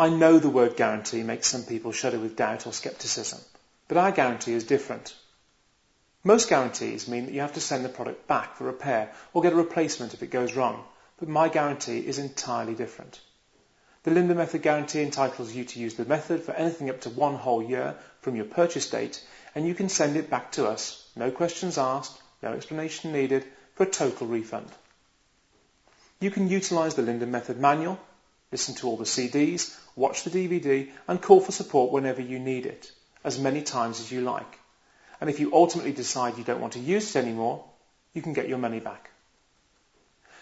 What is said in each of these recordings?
I know the word guarantee makes some people shudder with doubt or scepticism, but our guarantee is different. Most guarantees mean that you have to send the product back for repair or get a replacement if it goes wrong, but my guarantee is entirely different. The Linda Method guarantee entitles you to use the method for anything up to one whole year from your purchase date, and you can send it back to us, no questions asked, no explanation needed, for a total refund. You can utilize the Linda Method manual, listen to all the CDs, watch the DVD, and call for support whenever you need it, as many times as you like. And if you ultimately decide you don't want to use it anymore, you can get your money back.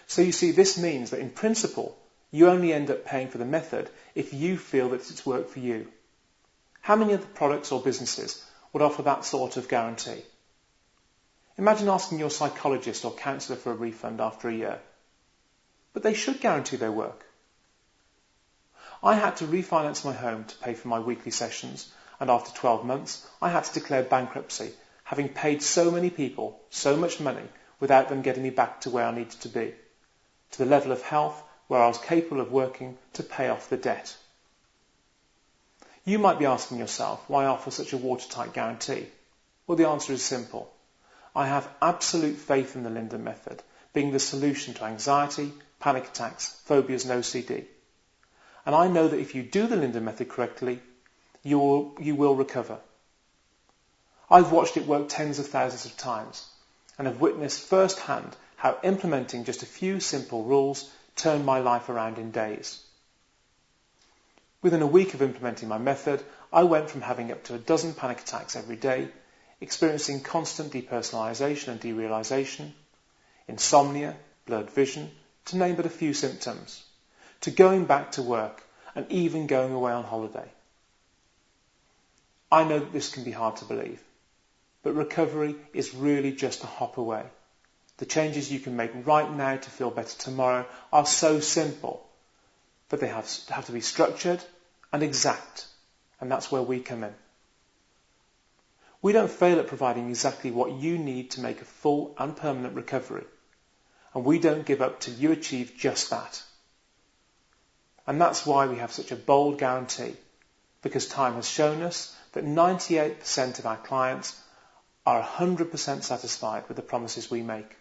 So you see, this means that in principle, you only end up paying for the method if you feel that it's worked for you. How many other products or businesses would offer that sort of guarantee? Imagine asking your psychologist or counsellor for a refund after a year. But they should guarantee their work. I had to refinance my home to pay for my weekly sessions, and after 12 months, I had to declare bankruptcy, having paid so many people so much money without them getting me back to where I needed to be, to the level of health where I was capable of working to pay off the debt. You might be asking yourself why I offer such a watertight guarantee. Well, the answer is simple. I have absolute faith in the Linda method being the solution to anxiety, panic attacks, phobias and OCD. And I know that if you do the Linda method correctly, you will, you will recover. I've watched it work tens of thousands of times and have witnessed firsthand how implementing just a few simple rules turned my life around in days. Within a week of implementing my method, I went from having up to a dozen panic attacks every day, experiencing constant depersonalization and derealization, insomnia, blurred vision, to name but a few symptoms, to going back to work and even going away on holiday. I know that this can be hard to believe, but recovery is really just a hop away. The changes you can make right now to feel better tomorrow are so simple, but they have, have to be structured and exact, and that's where we come in. We don't fail at providing exactly what you need to make a full and permanent recovery, and we don't give up till you achieve just that. And that's why we have such a bold guarantee, because time has shown us that 98% of our clients are 100% satisfied with the promises we make.